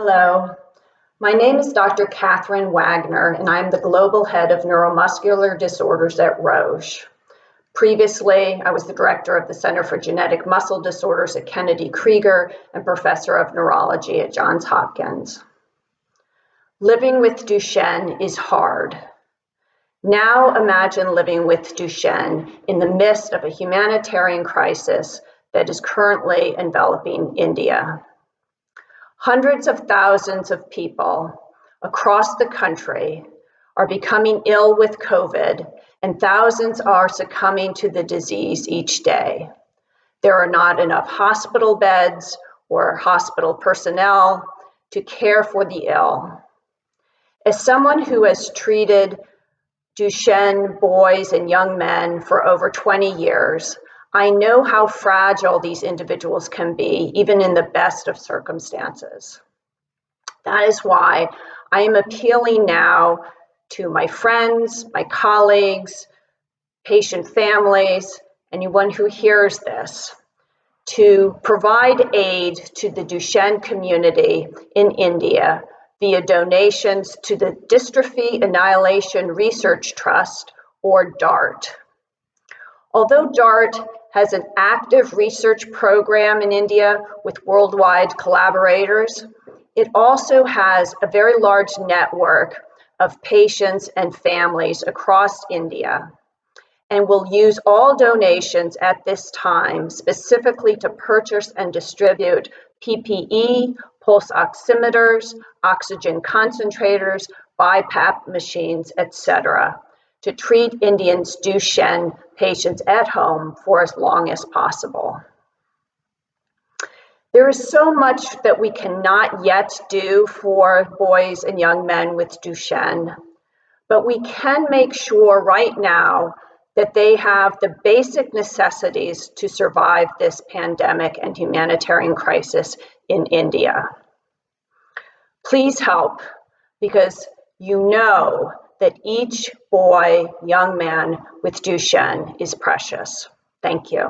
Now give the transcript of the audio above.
Hello, my name is Dr. Kathryn Wagner, and I'm the Global Head of Neuromuscular Disorders at Roche. Previously, I was the Director of the Center for Genetic Muscle Disorders at Kennedy Krieger and Professor of Neurology at Johns Hopkins. Living with Duchenne is hard. Now imagine living with Duchenne in the midst of a humanitarian crisis that is currently enveloping India. Hundreds of thousands of people across the country are becoming ill with COVID, and thousands are succumbing to the disease each day. There are not enough hospital beds or hospital personnel to care for the ill. As someone who has treated Duchenne boys and young men for over 20 years, I know how fragile these individuals can be, even in the best of circumstances. That is why I am appealing now to my friends, my colleagues, patient families, anyone who hears this, to provide aid to the Duchenne community in India via donations to the Dystrophy Annihilation Research Trust, or DART. Although DART has an active research program in India with worldwide collaborators. It also has a very large network of patients and families across India and will use all donations at this time specifically to purchase and distribute PPE, pulse oximeters, oxygen concentrators, BiPAP machines, etc to treat Indians Duchenne patients at home for as long as possible. There is so much that we cannot yet do for boys and young men with Duchenne, but we can make sure right now that they have the basic necessities to survive this pandemic and humanitarian crisis in India. Please help because you know that each boy, young man with Duchenne is precious. Thank you.